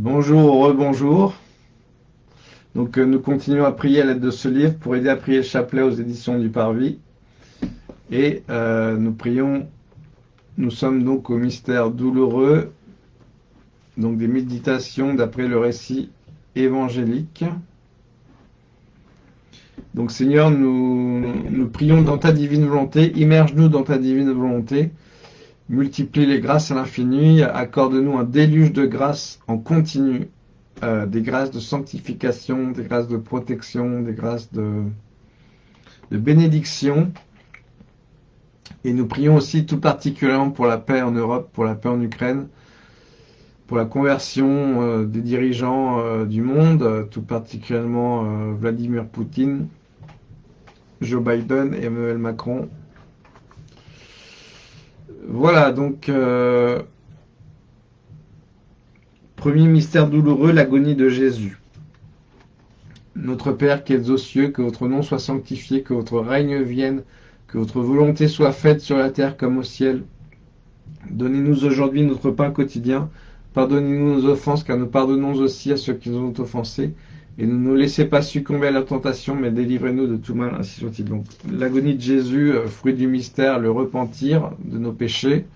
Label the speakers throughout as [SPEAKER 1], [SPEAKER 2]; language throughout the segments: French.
[SPEAKER 1] Bonjour, rebonjour. Donc euh, nous continuons à prier à l'aide de ce livre pour aider à prier le chapelet aux éditions du Parvis. Et euh, nous prions, nous sommes donc au mystère douloureux, donc des méditations d'après le récit évangélique. Donc Seigneur, nous, nous prions dans ta divine volonté, immerge-nous dans ta divine volonté, multiplie les grâces à l'infini, accorde-nous un déluge de grâces en continu, euh, des grâces de sanctification, des grâces de protection, des grâces de, bénédiction. Et nous prions aussi tout particulièrement pour la paix en Europe, pour la paix en Ukraine, pour la conversion euh, des dirigeants euh, du monde, tout particulièrement Vladimir Poutine, Joe Biden et Emmanuel Macron. Voilà, donc, euh, premier mystère douloureux, l'agonie de Jésus. Notre Père qui es aux cieux, que votre nom soit sanctifié, que votre règne vienne, que votre volonté soit faite sur la terre comme au ciel. Donnez-nous aujourd'hui notre pain quotidien. Pardonnez-nous nos offenses, car nous pardonnons aussi à ceux qui nous ont offensés et ne nous laissez pas succomber à la tentation, mais délivrez-nous de tout mal, ainsi soit-il. Donc, l'agonie de Jésus, euh, fruit du mystère, le repentir de nos péchés,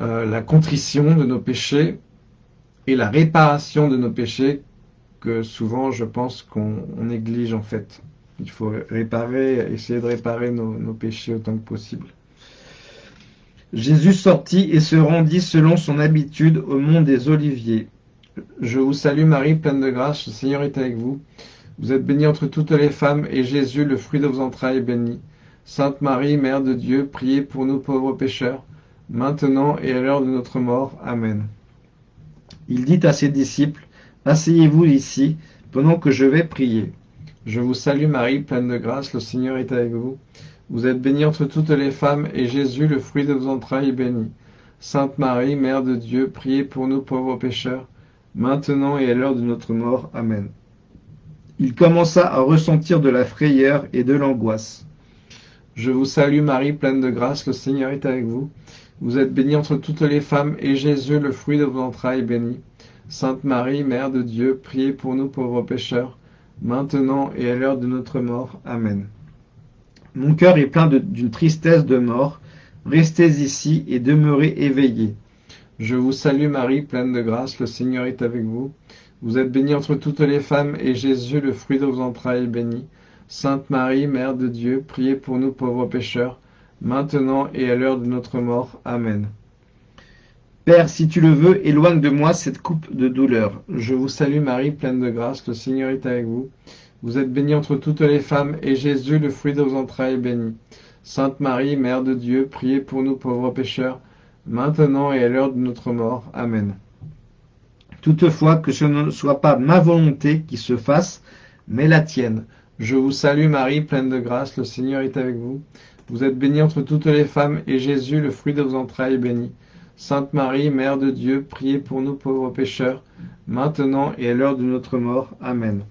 [SPEAKER 1] euh, la contrition de nos péchés et la réparation de nos péchés, que souvent, je pense qu'on néglige en fait. Il faut réparer, essayer de réparer nos, nos péchés autant que possible. Jésus sortit et se rendit selon son habitude au mont des Oliviers. Je vous salue Marie, pleine de grâce, le Seigneur est avec vous. Vous êtes bénie entre toutes les femmes, et Jésus, le fruit de vos entrailles, est béni. Sainte Marie, Mère de Dieu, priez pour nous pauvres pécheurs, maintenant et à l'heure de notre mort. Amen. Il dit à ses disciples, Asseyez-vous ici, pendant que je vais prier. Je vous salue Marie, pleine de grâce, le Seigneur est avec vous. Vous êtes bénie entre toutes les femmes, et Jésus, le fruit de vos entrailles, est béni. Sainte Marie, Mère de Dieu, priez pour nous pauvres pécheurs, maintenant et à l'heure de notre mort. Amen. Il commença à ressentir de la frayeur et de l'angoisse. Je vous salue Marie, pleine de grâce, le Seigneur est avec vous. Vous êtes bénie entre toutes les femmes, et Jésus, le fruit de vos entrailles, est béni. Sainte Marie, Mère de Dieu, priez pour nous pauvres pécheurs, maintenant et à l'heure de notre mort. Amen. Mon cœur est plein d'une tristesse de mort. Restez ici et demeurez éveillés. Je vous salue Marie, pleine de grâce, le Seigneur est avec vous. Vous êtes bénie entre toutes les femmes, et Jésus, le fruit de vos entrailles, est béni. Sainte Marie, Mère de Dieu, priez pour nous pauvres pécheurs, maintenant et à l'heure de notre mort. Amen. Père, si tu le veux, éloigne de moi cette coupe de douleur. Je vous salue Marie, pleine de grâce, le Seigneur est avec vous. Vous êtes bénie entre toutes les femmes, et Jésus, le fruit de vos entrailles, est béni. Sainte Marie, Mère de Dieu, priez pour nous pauvres pécheurs, maintenant et à l'heure de notre mort. Amen. Toutefois, que ce ne soit pas ma volonté qui se fasse, mais la tienne. Je vous salue Marie, pleine de grâce, le Seigneur est avec vous. Vous êtes bénie entre toutes les femmes, et Jésus, le fruit de vos entrailles, est béni. Sainte Marie, Mère de Dieu, priez pour nous pauvres pécheurs, maintenant et à l'heure de notre mort. Amen.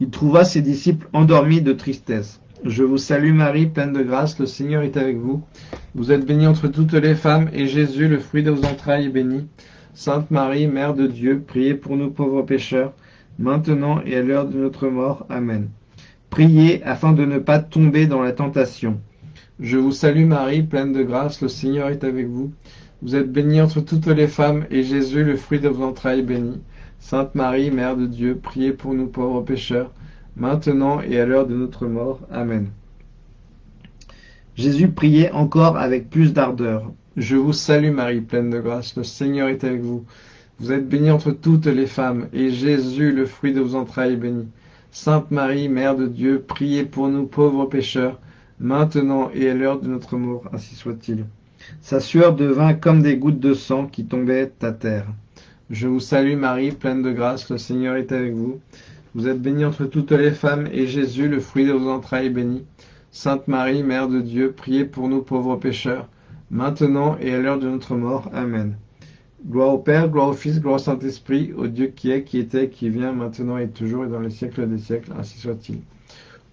[SPEAKER 1] Il trouva ses disciples endormis de tristesse. Je vous salue Marie, pleine de grâce, le Seigneur est avec vous. Vous êtes bénie entre toutes les femmes, et Jésus, le fruit de vos entrailles, est béni. Sainte Marie, Mère de Dieu, priez pour nous pauvres pécheurs, maintenant et à l'heure de notre mort. Amen. Priez afin de ne pas tomber dans la tentation. Je vous salue Marie, pleine de grâce, le Seigneur est avec vous. Vous êtes bénie entre toutes les femmes, et Jésus, le fruit de vos entrailles, est béni. Sainte Marie, Mère de Dieu, priez pour nous pauvres pécheurs, maintenant et à l'heure de notre mort. Amen. Jésus priait encore avec plus d'ardeur. Je vous salue Marie, pleine de grâce, le Seigneur est avec vous. Vous êtes bénie entre toutes les femmes, et Jésus, le fruit de vos entrailles, est béni. Sainte Marie, Mère de Dieu, priez pour nous pauvres pécheurs, maintenant et à l'heure de notre mort, ainsi soit-il. Sa sueur devint comme des gouttes de sang qui tombaient à terre. Je vous salue Marie, pleine de grâce, le Seigneur est avec vous. Vous êtes bénie entre toutes les femmes, et Jésus, le fruit de vos entrailles, est béni. Sainte Marie, Mère de Dieu, priez pour nous pauvres pécheurs, maintenant et à l'heure de notre mort. Amen. Gloire au Père, gloire au Fils, gloire au Saint-Esprit, au Dieu qui est, qui était, qui vient, maintenant et toujours, et dans les siècles des siècles, ainsi soit-il.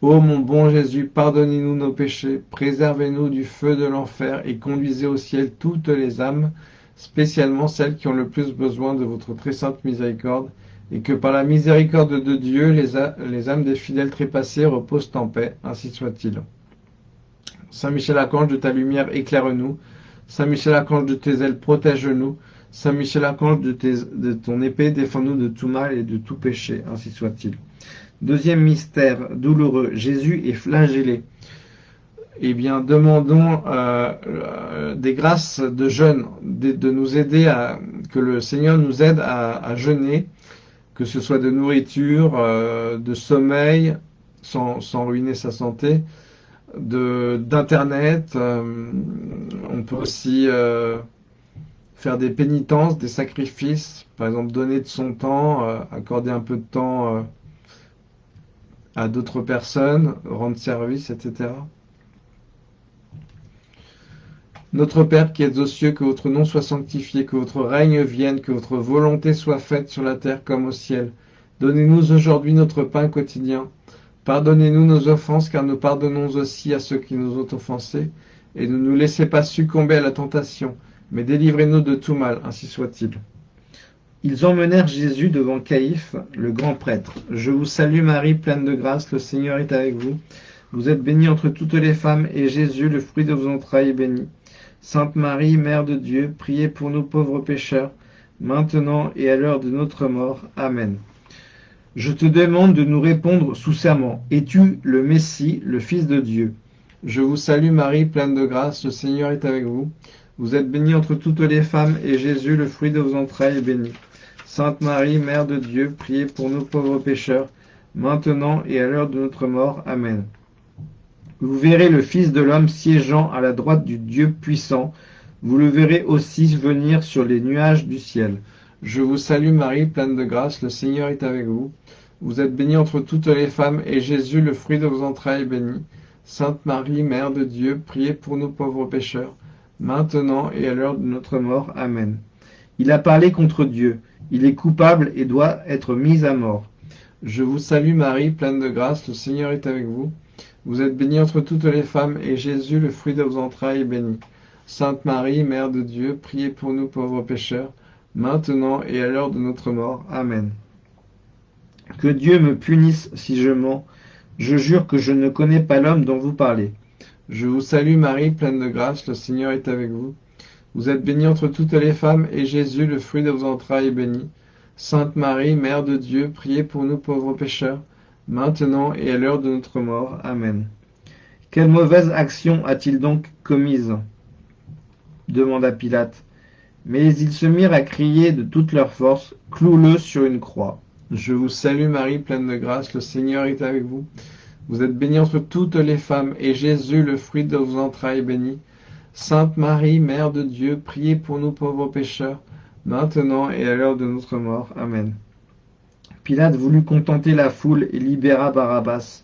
[SPEAKER 1] Ô mon bon Jésus, pardonnez-nous nos péchés, préservez-nous du feu de l'enfer, et conduisez au ciel toutes les âmes, spécialement celles qui ont le plus besoin de votre très sainte miséricorde, et que par la miséricorde de Dieu, les, âmes des fidèles trépassés reposent en paix, ainsi soit-il. Saint Michel Archange, de ta lumière, éclaire-nous. Saint Michel Archange, de tes ailes, protège-nous. Saint Michel Archange, de, de ton épée, défends-nous de tout mal et de tout péché, ainsi soit-il. Deuxième mystère douloureux, Jésus est flagellé. Eh bien, demandons euh, euh, des grâces de jeûne, de, nous aider à que le Seigneur nous aide à, jeûner, que ce soit de nourriture, euh, de sommeil, sans, sans, ruiner sa santé, d'internet. on peut aussi faire des pénitences, des sacrifices, par exemple donner de son temps, accorder un peu de temps à d'autres personnes, rendre service, etc. Notre Père qui êtes aux cieux, que votre nom soit sanctifié, que votre règne vienne, que votre volonté soit faite sur la terre comme au ciel. Donnez-nous aujourd'hui notre pain quotidien. Pardonnez-nous nos offenses, car nous pardonnons aussi à ceux qui nous ont offensés. Et ne nous laissez pas succomber à la tentation, mais délivrez-nous de tout mal, ainsi soit-il. Ils emmenèrent Jésus devant Caïphe, le grand prêtre. Je vous salue Marie, pleine de grâce, le Seigneur est avec vous. Vous êtes bénie entre toutes les femmes, et Jésus, le fruit de vos entrailles, est béni. Sainte Marie, Mère de Dieu, priez pour nous pauvres pécheurs, maintenant et à l'heure de notre mort. Amen. Je te demande de nous répondre sous serment. Es-tu le Messie, le Fils de Dieu? Je vous salue Marie, pleine de grâce, le Seigneur est avec vous. Vous êtes bénie entre toutes les femmes, et Jésus, le fruit de vos entrailles, est béni. Sainte Marie, Mère de Dieu, priez pour nous pauvres pécheurs, maintenant et à l'heure de notre mort. Amen. Vous verrez le Fils de l'homme siégeant à la droite du Dieu puissant. Vous le verrez aussi venir sur les nuages du ciel. Je vous salue Marie, pleine de grâce, le Seigneur est avec vous. Vous êtes bénie entre toutes les femmes, et Jésus, le fruit de vos entrailles, est béni. Sainte Marie, Mère de Dieu, priez pour nous pauvres pécheurs, maintenant et à l'heure de notre mort. Amen. Il a parlé contre Dieu. Il est coupable et doit être mis à mort. Je vous salue Marie, pleine de grâce, le Seigneur est avec vous. Vous êtes bénie entre toutes les femmes, et Jésus, le fruit de vos entrailles, est béni. Sainte Marie, Mère de Dieu, priez pour nous pauvres pécheurs, maintenant et à l'heure de notre mort. Amen. Que Dieu me punisse si je mens. Je jure que je ne connais pas l'homme dont vous parlez. Je vous salue Marie, pleine de grâce, le Seigneur est avec vous. Vous êtes bénie entre toutes les femmes, et Jésus, le fruit de vos entrailles, est béni. Sainte Marie, Mère de Dieu, priez pour nous pauvres pécheurs, maintenant et à l'heure de notre mort. Amen. Quelle mauvaise action a-t-il donc commise demanda Pilate. Mais ils se mirent à crier de toute leur force, Cloue-le sur une croix. Je vous salue Marie, pleine de grâce, le Seigneur est avec vous. Vous êtes bénie entre toutes les femmes, et Jésus, le fruit de vos entrailles, est béni. Sainte Marie, Mère de Dieu, priez pour nous pauvres pécheurs, maintenant et à l'heure de notre mort. Amen. Pilate voulut contenter la foule et libéra Barabbas.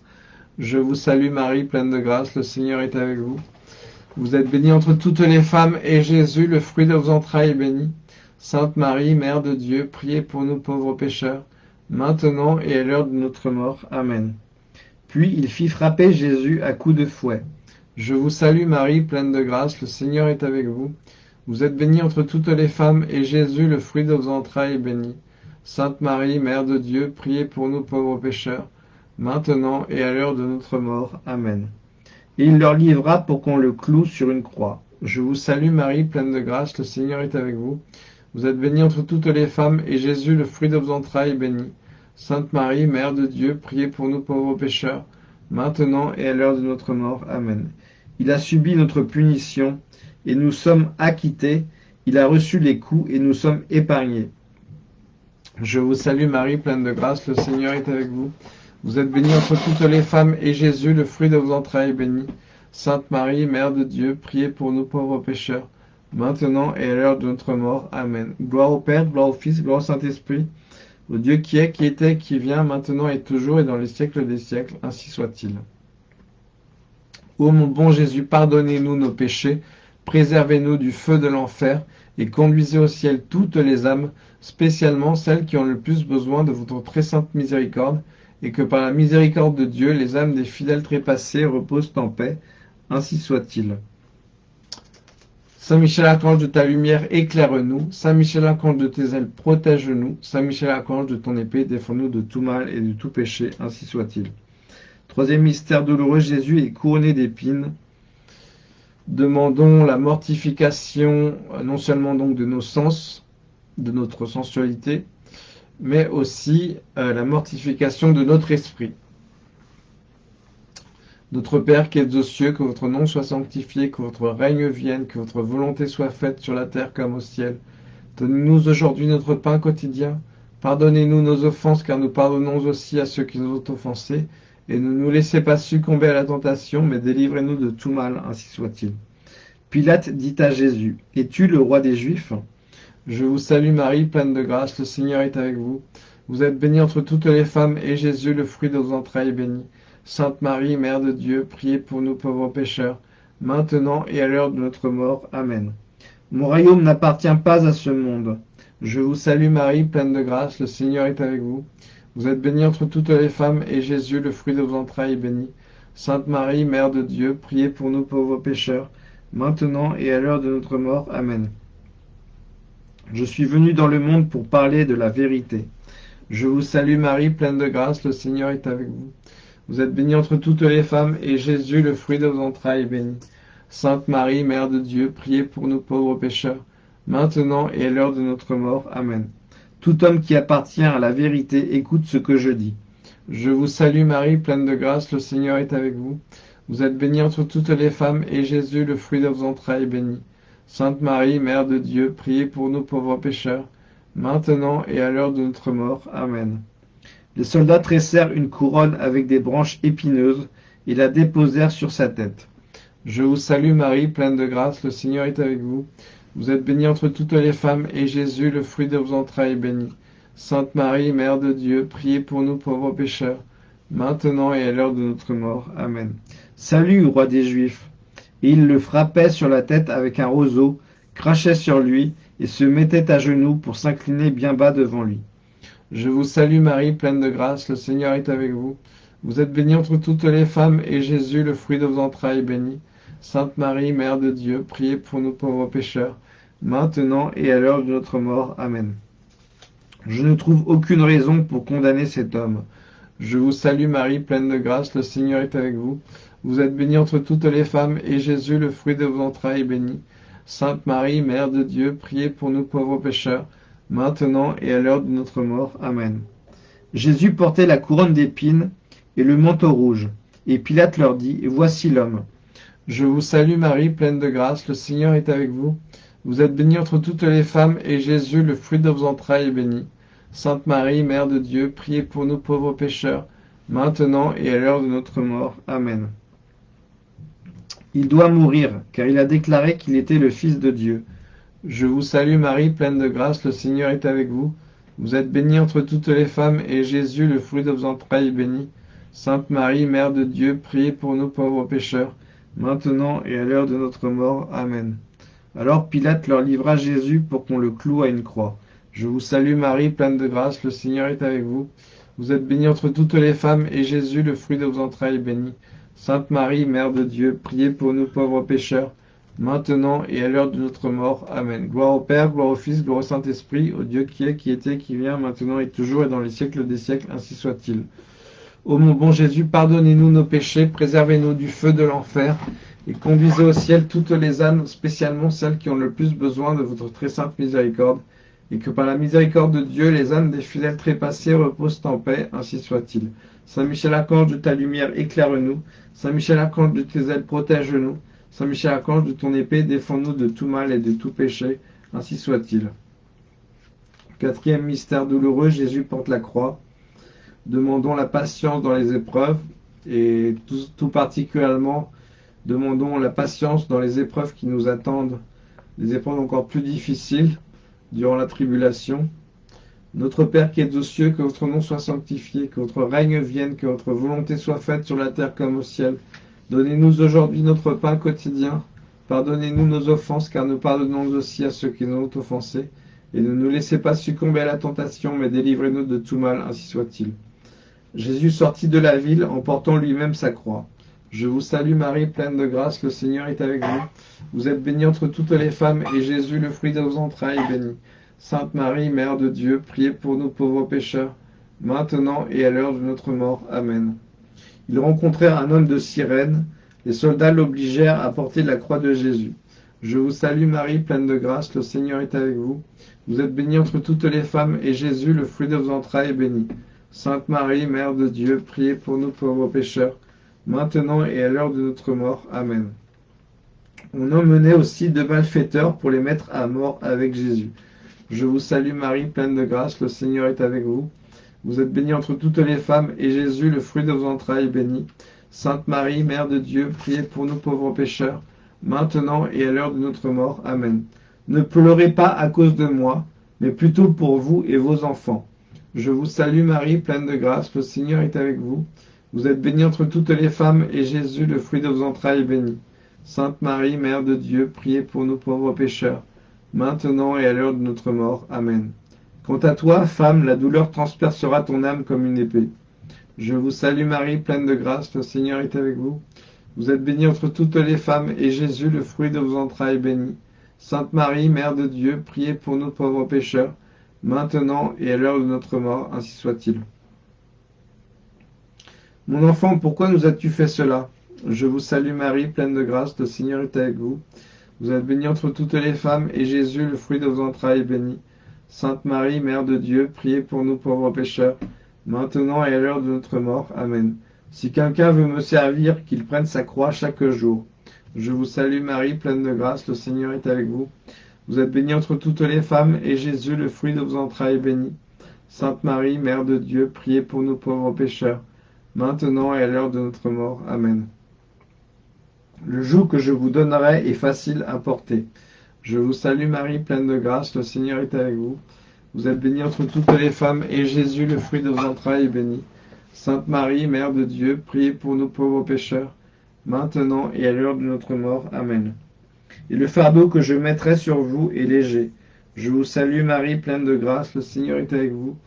[SPEAKER 1] Je vous salue Marie, pleine de grâce, le Seigneur est avec vous. Vous êtes bénie entre toutes les femmes, et Jésus, le fruit de vos entrailles, est béni. Sainte Marie, Mère de Dieu, priez pour nous pauvres pécheurs, maintenant et à l'heure de notre mort. Amen. Puis il fit frapper Jésus à coups de fouet. Je vous salue Marie, pleine de grâce, le Seigneur est avec vous. Vous êtes bénie entre toutes les femmes, et Jésus, le fruit de vos entrailles, est béni. Sainte Marie, Mère de Dieu, priez pour nous pauvres pécheurs, maintenant et à l'heure de notre mort. Amen. Et il leur livra pour qu'on le cloue sur une croix. Je vous salue Marie, pleine de grâce, le Seigneur est avec vous. Vous êtes bénie entre toutes les femmes, et Jésus, le fruit de vos entrailles, est béni. Sainte Marie, Mère de Dieu, priez pour nous pauvres pécheurs, maintenant et à l'heure de notre mort. Amen. Il a subi notre punition, et nous sommes acquittés. Il a reçu les coups, et nous sommes épargnés. Je vous salue Marie, pleine de grâce, le Seigneur est avec vous. Vous êtes bénie entre toutes les femmes, et Jésus, le fruit de vos entrailles, est béni. Sainte Marie, Mère de Dieu, priez pour nous pauvres pécheurs, maintenant et à l'heure de notre mort. Amen. Gloire au Père, gloire au Fils, gloire au Saint-Esprit, au Dieu qui est, qui était, qui vient, maintenant et toujours, et dans les siècles des siècles, ainsi soit-il. Ô mon bon Jésus, pardonnez-nous nos péchés, préservez-nous du feu de l'enfer, et conduisez au ciel toutes les âmes, spécialement celles qui ont le plus besoin de votre très sainte miséricorde, et que par la miséricorde de Dieu, les âmes des fidèles trépassés reposent en paix. Ainsi soit-il. Saint Michel Archange de ta lumière, éclaire-nous. Saint Michel Archange de tes ailes, protège-nous. Saint Michel Archange de ton épée, défends-nous de tout mal et de tout péché, ainsi soit-il. Troisième mystère douloureux, Jésus est couronné d'épines. Demandons la mortification non seulement donc de nos sens, de notre sensualité, mais aussi euh, la mortification de notre esprit. Notre Père qui êtes aux cieux, que votre nom soit sanctifié, que votre règne vienne, que votre volonté soit faite sur la terre comme au ciel. Donnez-nous aujourd'hui notre pain quotidien. Pardonnez-nous nos offenses, car nous pardonnons aussi à ceux qui nous ont offensés. Et ne nous laissez pas succomber à la tentation, mais délivrez-nous de tout mal, ainsi soit-il. Pilate dit à Jésus, Es-tu le roi des Juifs? Je vous salue Marie, pleine de grâce, le Seigneur est avec vous. Vous êtes bénie entre toutes les femmes, et Jésus, le fruit de vos entrailles, est béni. Sainte Marie, Mère de Dieu, priez pour nous pauvres pécheurs, maintenant et à l'heure de notre mort. Amen. Mon royaume n'appartient pas à ce monde. Je vous salue Marie, pleine de grâce, le Seigneur est avec vous. Vous êtes bénie entre toutes les femmes, et Jésus, le fruit de vos entrailles, est béni. Sainte Marie, Mère de Dieu, priez pour nous pauvres pécheurs, maintenant et à l'heure de notre mort. Amen. Je suis venu dans le monde pour parler de la vérité. Je vous salue Marie, pleine de grâce, le Seigneur est avec vous. Vous êtes bénie entre toutes les femmes, et Jésus, le fruit de vos entrailles, est béni. Sainte Marie, Mère de Dieu, priez pour nous pauvres pécheurs, maintenant et à l'heure de notre mort. Amen. Tout homme qui appartient à la vérité écoute ce que je dis. Je vous salue Marie, pleine de grâce, le Seigneur est avec vous. Vous êtes bénie entre toutes les femmes, et Jésus, le fruit de vos entrailles, est béni. Sainte Marie, Mère de Dieu, priez pour nous pauvres pécheurs, maintenant et à l'heure de notre mort. Amen. Les soldats tressèrent une couronne avec des branches épineuses et la déposèrent sur sa tête. Je vous salue Marie, pleine de grâce, le Seigneur est avec vous. Vous êtes bénie entre toutes les femmes, et Jésus, le fruit de vos entrailles, est béni. Sainte Marie, Mère de Dieu, priez pour nous pauvres pécheurs, maintenant et à l'heure de notre mort. Amen. Salut, roi des Juifs. Et il le frappait sur la tête avec un roseau, crachait sur lui, et se mettait à genoux pour s'incliner bien bas devant lui. Je vous salue Marie, pleine de grâce, le Seigneur est avec vous. Vous êtes bénie entre toutes les femmes, et Jésus, le fruit de vos entrailles, est béni. Sainte Marie, Mère de Dieu, priez pour nous pauvres pécheurs, maintenant et à l'heure de notre mort. Amen. Je ne trouve aucune raison pour condamner cet homme. Je vous salue Marie, pleine de grâce, le Seigneur est avec vous. Vous êtes bénie entre toutes les femmes, et Jésus, le fruit de vos entrailles, est béni. Sainte Marie, Mère de Dieu, priez pour nous pauvres pécheurs, maintenant et à l'heure de notre mort. Amen. Jésus portait la couronne d'épines et le manteau rouge. Et Pilate leur dit, Voici l'homme. Je vous salue Marie, pleine de grâce, le Seigneur est avec vous. Vous êtes bénie entre toutes les femmes, et Jésus, le fruit de vos entrailles, est béni. Sainte Marie, Mère de Dieu, priez pour nous pauvres pécheurs, maintenant et à l'heure de notre mort. Amen. Il doit mourir, car il a déclaré qu'il était le Fils de Dieu. Je vous salue Marie, pleine de grâce, le Seigneur est avec vous. Vous êtes bénie entre toutes les femmes, et Jésus, le fruit de vos entrailles, est béni. Sainte Marie, Mère de Dieu, priez pour nous pauvres pécheurs, maintenant et à l'heure de notre mort. Amen. Alors Pilate leur livra Jésus pour qu'on le cloue à une croix. Je vous salue Marie, pleine de grâce, le Seigneur est avec vous. Vous êtes bénie entre toutes les femmes, et Jésus, le fruit de vos entrailles, est béni. Sainte Marie, Mère de Dieu, priez pour nous pauvres pécheurs, maintenant et à l'heure de notre mort. Amen. Gloire au Père, gloire au Fils, gloire au Saint-Esprit, au Dieu qui est, qui était, qui vient, maintenant et toujours et dans les siècles des siècles, ainsi soit-il. Ô mon bon Jésus, pardonnez-nous nos péchés, préservez-nous du feu de l'enfer, et conduisez au ciel toutes les âmes, spécialement celles qui ont le plus besoin de votre très sainte miséricorde, et que par la miséricorde de Dieu, les âmes des fidèles trépassés reposent en paix, ainsi soit-il. Saint Michel Archange de ta lumière, éclaire-nous. Saint Michel Archange de tes ailes, protège-nous. Saint Michel Archange, de ton épée, défends-nous de tout mal et de tout péché, ainsi soit-il. Quatrième mystère douloureux, Jésus porte la croix. Demandons la patience dans les épreuves, et tout, particulièrement, demandons la patience dans les épreuves qui nous attendent, les épreuves encore plus difficiles durant la tribulation. Notre Père qui es aux cieux, que votre nom soit sanctifié, que votre règne vienne, que votre volonté soit faite sur la terre comme au ciel. Donnez-nous aujourd'hui notre pain quotidien. Pardonnez-nous nos offenses, car nous pardonnons aussi à ceux qui nous ont offensés. Et ne nous laissez pas succomber à la tentation, mais délivrez-nous de tout mal, ainsi soit-il. Jésus sortit de la ville en portant lui-même sa croix. Je vous salue Marie, pleine de grâce, le Seigneur est avec vous. Vous êtes bénie entre toutes les femmes, et Jésus, le fruit de vos entrailles, est béni. Sainte Marie, Mère de Dieu, priez pour nous pauvres pécheurs, maintenant et à l'heure de notre mort. Amen. Ils rencontrèrent un homme de Cyrène. Les soldats l'obligèrent à porter la croix de Jésus. Je vous salue Marie, pleine de grâce, le Seigneur est avec vous. Vous êtes bénie entre toutes les femmes, et Jésus, le fruit de vos entrailles, est béni. Sainte Marie, Mère de Dieu, priez pour nous pauvres pécheurs, maintenant et à l'heure de notre mort. Amen. On emmenait aussi deux malfaiteurs pour les mettre à mort avec Jésus. Je vous salue Marie, pleine de grâce, le Seigneur est avec vous. Vous êtes bénie entre toutes les femmes, et Jésus, le fruit de vos entrailles, est béni. Sainte Marie, Mère de Dieu, priez pour nous pauvres pécheurs, maintenant et à l'heure de notre mort. Amen. Ne pleurez pas à cause de moi, mais plutôt pour vous et vos enfants. Je vous salue Marie, pleine de grâce, le Seigneur est avec vous. Vous êtes bénie entre toutes les femmes, et Jésus, le fruit de vos entrailles, est béni. Sainte Marie, Mère de Dieu, priez pour nous pauvres pécheurs, maintenant et à l'heure de notre mort. Amen. Quant à toi, femme, la douleur transpercera ton âme comme une épée. Je vous salue Marie, pleine de grâce, le Seigneur est avec vous. Vous êtes bénie entre toutes les femmes, et Jésus, le fruit de vos entrailles, est béni. Sainte Marie, Mère de Dieu, priez pour nous pauvres pécheurs, maintenant et à l'heure de notre mort, ainsi soit-il. Mon enfant, pourquoi nous as-tu fait cela? Je vous salue Marie, pleine de grâce, le Seigneur est avec vous. Vous êtes bénie entre toutes les femmes, et Jésus, le fruit de vos entrailles, est béni. Sainte Marie, Mère de Dieu, priez pour nous pauvres pécheurs, maintenant et à l'heure de notre mort. Amen. Si quelqu'un veut me servir, qu'il prenne sa croix chaque jour. Je vous salue Marie, pleine de grâce, le Seigneur est avec vous. Vous êtes bénie entre toutes les femmes, et Jésus, le fruit de vos entrailles, est béni. Sainte Marie, Mère de Dieu, priez pour nous pauvres pécheurs, maintenant et à l'heure de notre mort. Amen. Le joug que je vous donnerai est facile à porter. Je vous salue Marie, pleine de grâce, le Seigneur est avec vous. Vous êtes bénie entre toutes les femmes, et Jésus, le fruit de vos entrailles, est béni. Sainte Marie, Mère de Dieu, priez pour nous pauvres pécheurs, maintenant et à l'heure de notre mort. Amen. Et le fardeau que je mettrai sur vous est léger. Je vous salue Marie, pleine de grâce, le Seigneur est avec vous.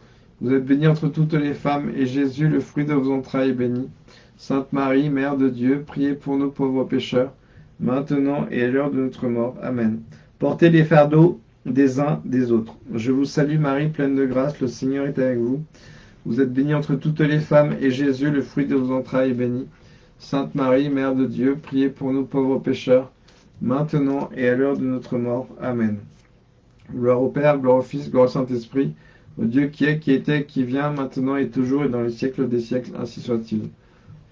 [SPEAKER 1] Vous êtes bénie entre toutes les femmes, et Jésus, le fruit de vos entrailles, est béni. Sainte Marie, Mère de Dieu, priez pour nous pauvres pécheurs, maintenant et à l'heure de notre mort. Amen. Portez les fardeaux des uns des autres. Je vous salue Marie, pleine de grâce, le Seigneur est avec vous. Vous êtes bénie entre toutes les femmes, et Jésus, le fruit de vos entrailles, est béni. Sainte Marie, Mère de Dieu, priez pour nous pauvres pécheurs, maintenant et à l'heure de notre mort. Amen. Gloire au Père, gloire au Fils, gloire au Saint-Esprit, Dieu qui est, qui était, qui vient, maintenant et toujours et dans les siècles des siècles, ainsi soit-il.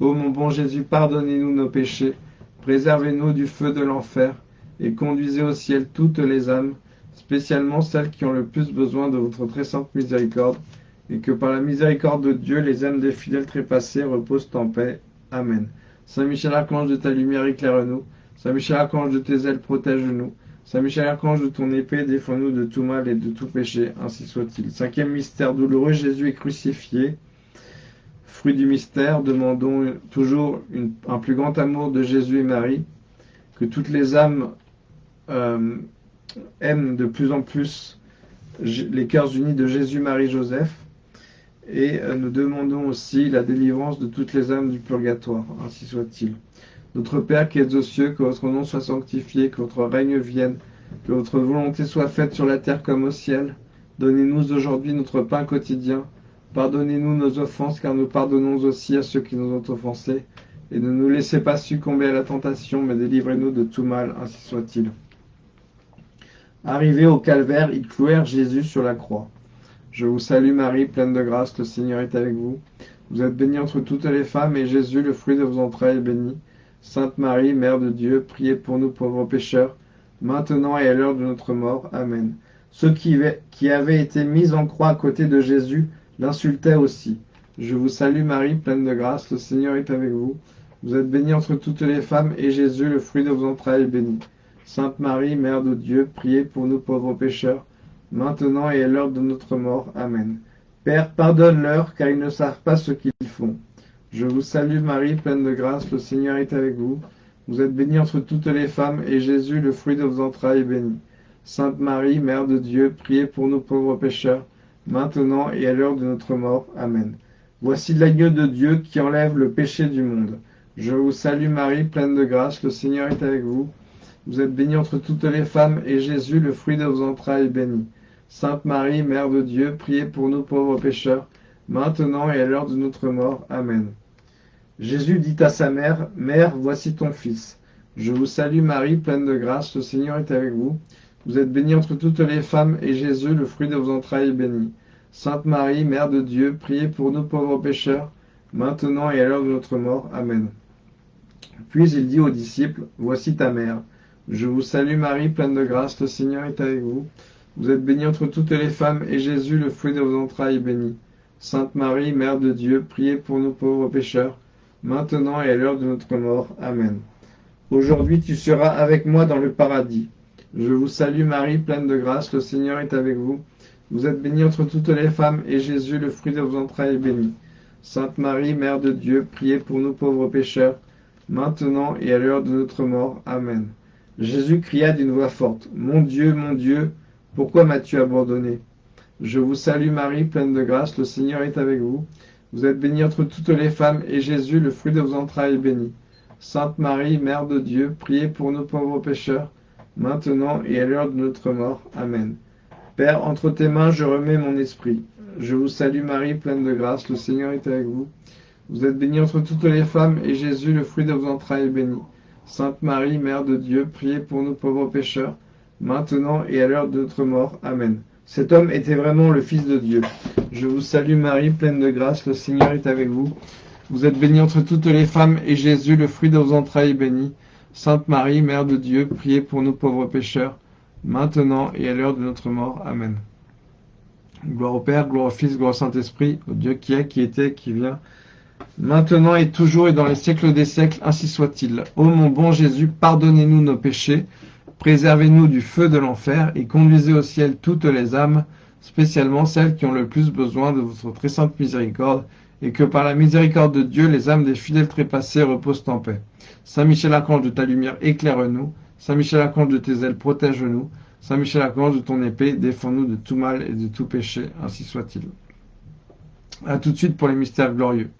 [SPEAKER 1] Ô mon bon Jésus, pardonnez-nous nos péchés, préservez-nous du feu de l'enfer, et conduisez au ciel toutes les âmes, spécialement celles qui ont le plus besoin de votre très sainte miséricorde, et que par la miséricorde de Dieu, les âmes des fidèles trépassés reposent en paix. Amen. Saint Michel Archange de ta lumière, éclaire-nous. Saint Michel Archange de tes ailes, protège-nous. Saint Michel Archange de ton épée, défends-nous de tout mal et de tout péché, ainsi soit-il. Cinquième mystère douloureux, Jésus est crucifié. Fruit du mystère, demandons toujours un plus grand amour de Jésus et Marie, que toutes les âmes euh, aiment de plus en plus les cœurs unis de Jésus, Marie, Joseph, et euh, nous demandons aussi la délivrance de toutes les âmes du purgatoire, ainsi soit-il. Notre Père qui es aux cieux, que votre nom soit sanctifié, que votre règne vienne, que votre volonté soit faite sur la terre comme au ciel. Donnez-nous aujourd'hui notre pain quotidien. Pardonnez-nous nos offenses, car nous pardonnons aussi à ceux qui nous ont offensés. Et ne nous laissez pas succomber à la tentation, mais délivrez-nous de tout mal, ainsi soit-il. Arrivés au calvaire, ils clouèrent Jésus sur la croix. Je vous salue Marie, pleine de grâce, le Seigneur est avec vous. Vous êtes bénie entre toutes les femmes, et Jésus, le fruit de vos entrailles, est béni. Sainte Marie, Mère de Dieu, priez pour nous pauvres pécheurs, maintenant et à l'heure de notre mort. Amen. Ceux qui, avaient été mis en croix à côté de Jésus l'insultaient aussi. Je vous salue Marie, pleine de grâce, le Seigneur est avec vous. Vous êtes bénie entre toutes les femmes, et Jésus, le fruit de vos entrailles, est béni. Sainte Marie, Mère de Dieu, priez pour nous pauvres pécheurs, maintenant et à l'heure de notre mort. Amen. Père, pardonne-leur, car ils ne savent pas ce qu'ils font. Je vous salue Marie, pleine de grâce, le Seigneur est avec vous. Vous êtes bénie entre toutes les femmes, et Jésus, le fruit de vos entrailles, est béni. Sainte Marie, Mère de Dieu, priez pour nous pauvres pécheurs, maintenant et à l'heure de notre mort. Amen. Voici l'agneau de Dieu qui enlève le péché du monde. Je vous salue Marie, pleine de grâce, le Seigneur est avec vous. Vous êtes bénie entre toutes les femmes, et Jésus, le fruit de vos entrailles, est béni. Sainte Marie, Mère de Dieu, priez pour nous pauvres pécheurs, maintenant et à l'heure de notre mort. Amen. Jésus dit à sa mère, Mère, voici ton fils. Je vous salue Marie, pleine de grâce, le Seigneur est avec vous. Vous êtes bénie entre toutes les femmes, et Jésus, le fruit de vos entrailles, est béni. Sainte Marie, Mère de Dieu, priez pour nous pauvres pécheurs, maintenant et à l'heure de notre mort. Amen. Puis il dit aux disciples, Voici ta mère. Je vous salue Marie, pleine de grâce, le Seigneur est avec vous. Vous êtes bénie entre toutes les femmes, et Jésus, le fruit de vos entrailles, est béni. Sainte Marie, Mère de Dieu, priez pour nous pauvres pécheurs, maintenant et à l'heure de notre mort. Amen. Aujourd'hui tu seras avec moi dans le paradis. Je vous salue Marie, pleine de grâce, le Seigneur est avec vous. Vous êtes bénie entre toutes les femmes, et Jésus, le fruit de vos entrailles, est béni. Sainte Marie, Mère de Dieu, priez pour nous pauvres pécheurs, maintenant et à l'heure de notre mort. Amen. Jésus cria d'une voix forte, Mon Dieu, mon Dieu, pourquoi m'as-tu abandonné? Je vous salue Marie, pleine de grâce, le Seigneur est avec vous. Vous êtes bénie entre toutes les femmes, et Jésus, le fruit de vos entrailles, est béni. Sainte Marie, Mère de Dieu, priez pour nous pauvres pécheurs, maintenant et à l'heure de notre mort. Amen. Père, entre tes mains je remets mon esprit. Je vous salue Marie, pleine de grâce, le Seigneur est avec vous. Vous êtes bénie entre toutes les femmes, et Jésus, le fruit de vos entrailles, est béni. Sainte Marie, Mère de Dieu, priez pour nous pauvres pécheurs, maintenant et à l'heure de notre mort. Amen. Cet homme était vraiment le Fils de Dieu. Je vous salue Marie, pleine de grâce, le Seigneur est avec vous. Vous êtes bénie entre toutes les femmes, et Jésus, le fruit de vos entrailles, est béni. Sainte Marie, Mère de Dieu, priez pour nous pauvres pécheurs, maintenant et à l'heure de notre mort. Amen. Gloire au Père, gloire au Fils, gloire au Saint-Esprit, au Dieu qui est, qui était, qui vient, maintenant et toujours et dans les siècles des siècles, ainsi soit-il. Ô mon bon Jésus, pardonnez-nous nos péchés, préservez-nous du feu de l'enfer et conduisez au ciel toutes les âmes, spécialement celles qui ont le plus besoin de votre très sainte miséricorde, et que par la miséricorde de Dieu, les âmes des fidèles trépassés reposent en paix. Saint Michel Archange de ta lumière, éclaire-nous. Saint Michel Archange de tes ailes, protège-nous. Saint Michel Archange de ton épée, défends-nous de tout mal et de tout péché, ainsi soit-il. À tout de suite pour les mystères glorieux.